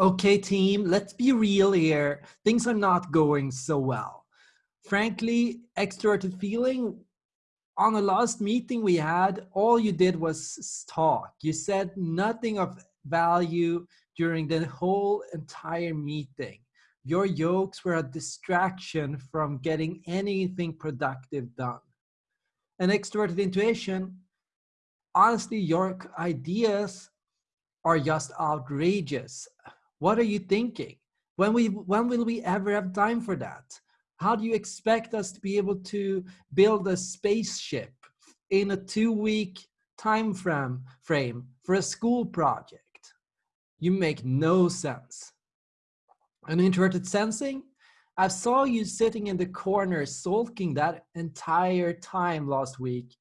Okay, team, let's be real here. Things are not going so well. Frankly, extroverted feeling, on the last meeting we had, all you did was talk. You said nothing of value during the whole entire meeting. Your jokes were a distraction from getting anything productive done. And extroverted intuition, honestly, your ideas are just outrageous. What are you thinking? When, we, when will we ever have time for that? How do you expect us to be able to build a spaceship in a two week time frame, frame for a school project? You make no sense. And introverted sensing, I saw you sitting in the corner sulking that entire time last week.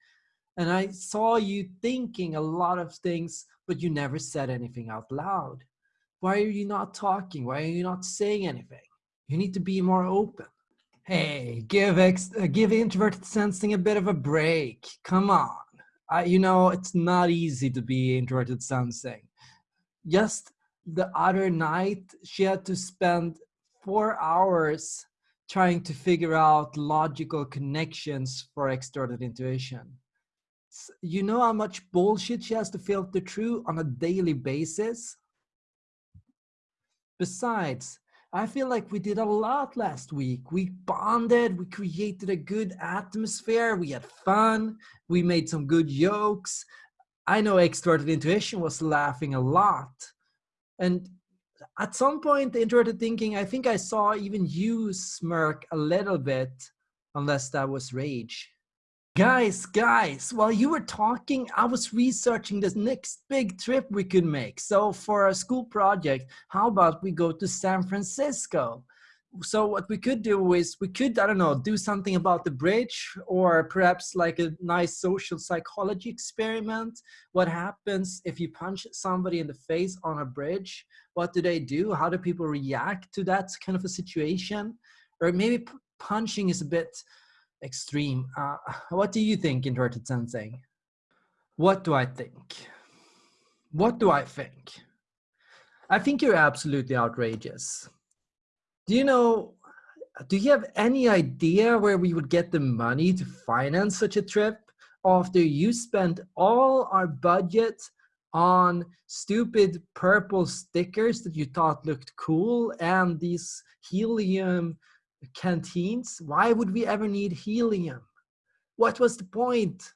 And I saw you thinking a lot of things, but you never said anything out loud. Why are you not talking? Why are you not saying anything? You need to be more open. Hey, give ex uh, give introverted sensing a bit of a break. Come on. I, you know, it's not easy to be introverted sensing. Just the other night, she had to spend four hours trying to figure out logical connections for extroverted intuition. You know how much bullshit she has to filter through on a daily basis? Besides, I feel like we did a lot last week. We bonded, we created a good atmosphere, we had fun, we made some good jokes. I know extroverted intuition was laughing a lot. And at some point, introverted thinking, I think I saw even you smirk a little bit, unless that was rage. Guys, guys, while you were talking, I was researching this next big trip we could make. So for a school project, how about we go to San Francisco? So what we could do is we could, I don't know, do something about the bridge or perhaps like a nice social psychology experiment. What happens if you punch somebody in the face on a bridge? What do they do? How do people react to that kind of a situation? Or maybe punching is a bit extreme. Uh, what do you think, introverted sensing? What do I think? What do I think? I think you're absolutely outrageous. Do you know, do you have any idea where we would get the money to finance such a trip after you spent all our budget on stupid purple stickers that you thought looked cool and these helium canteens. Why would we ever need helium? What was the point?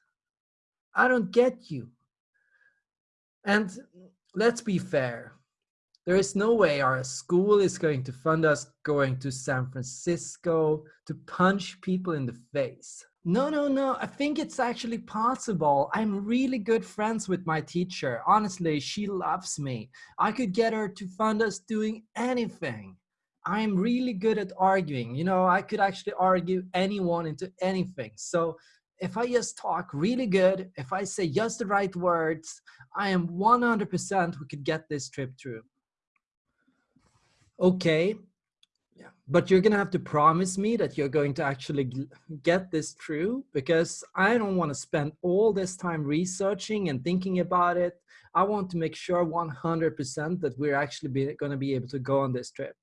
I don't get you. And let's be fair. There is no way our school is going to fund us going to San Francisco to punch people in the face. No, no, no. I think it's actually possible. I'm really good friends with my teacher. Honestly, she loves me. I could get her to fund us doing anything. I'm really good at arguing. You know, I could actually argue anyone into anything. So if I just talk really good, if I say just the right words, I am 100% we could get this trip through. Okay, yeah. but you're gonna have to promise me that you're going to actually get this through because I don't want to spend all this time researching and thinking about it. I want to make sure 100% that we're actually going to be able to go on this trip.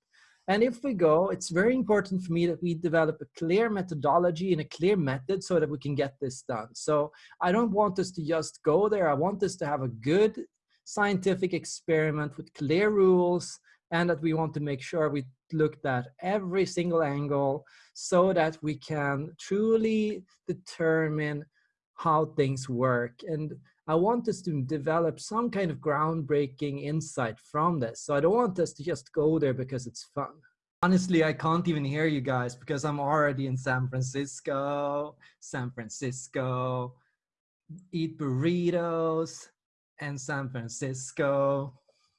And if we go, it's very important for me that we develop a clear methodology and a clear method so that we can get this done. So I don't want us to just go there. I want us to have a good scientific experiment with clear rules and that we want to make sure we looked at every single angle so that we can truly determine how things work. And I want us to develop some kind of groundbreaking insight from this. So I don't want us to just go there because it's fun. Honestly, I can't even hear you guys because I'm already in San Francisco, San Francisco, eat burritos and San Francisco.